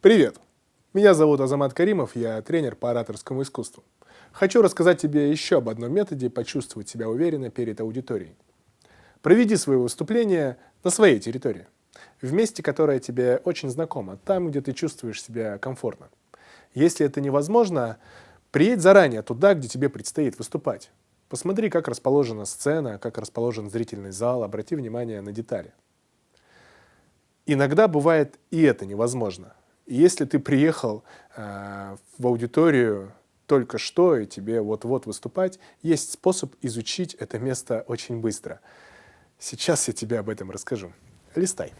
Привет! Меня зовут Азамат Каримов, я тренер по ораторскому искусству. Хочу рассказать тебе еще об одном методе почувствовать себя уверенно перед аудиторией. Проведи свое выступление на своей территории, в месте, которое тебе очень знакомо, там, где ты чувствуешь себя комфортно. Если это невозможно, приедь заранее туда, где тебе предстоит выступать. Посмотри, как расположена сцена, как расположен зрительный зал, обрати внимание на детали. Иногда бывает и это невозможно. Если ты приехал э, в аудиторию только что, и тебе вот-вот выступать, есть способ изучить это место очень быстро. Сейчас я тебе об этом расскажу. Листай.